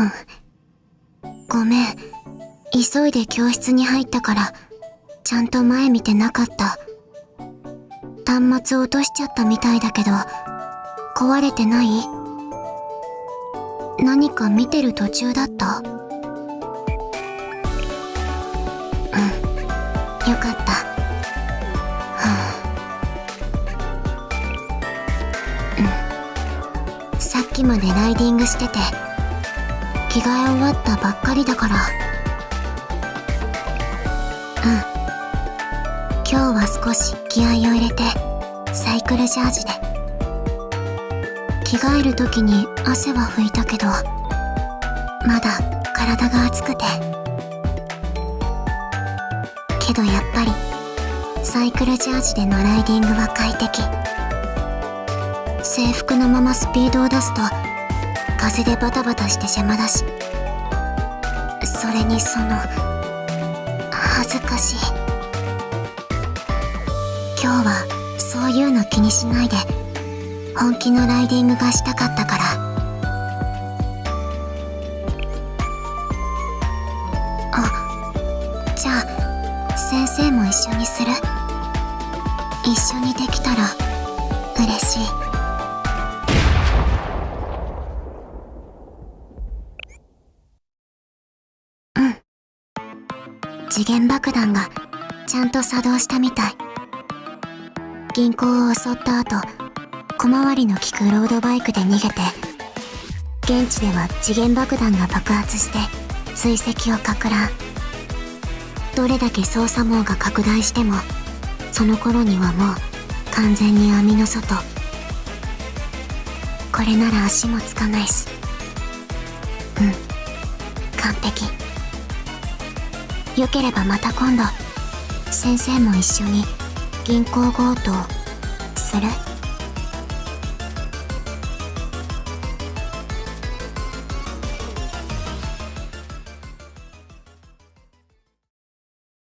うん。ごめん。急いで教室に入ったからちゃんと前見てなかった。端末落としちゃったみたいだけど壊れてない？何か見てる途中だった？うん。よかった。はあうん。さっきまでライディングしてて着替え終わったばっかりだから。うん。今日は少し気合を入れてサイクルジャージで。着替える時に汗は拭いたけどまだ体が熱くて。けどやっぱりサイクルジャージでのライディングは快適。制服のままスピードを出すと風でバタバタして邪魔だし。それにその恥ずかしい。今日はそういうの気にしないで本気のライディングがしたかったから。あじゃあ先生も一緒にする？一緒にできたら。次元爆弾がちゃんと作動したみたい。銀行を襲った後小回りの利くロードバイクで逃げて現地では次元爆弾が爆発して追跡をかく乱。どれだけ捜査網が拡大してもその頃にはもう完全に網の外。これなら足もつかないし。うん。完璧。よければまた今度。先生も一緒に銀行強盗する。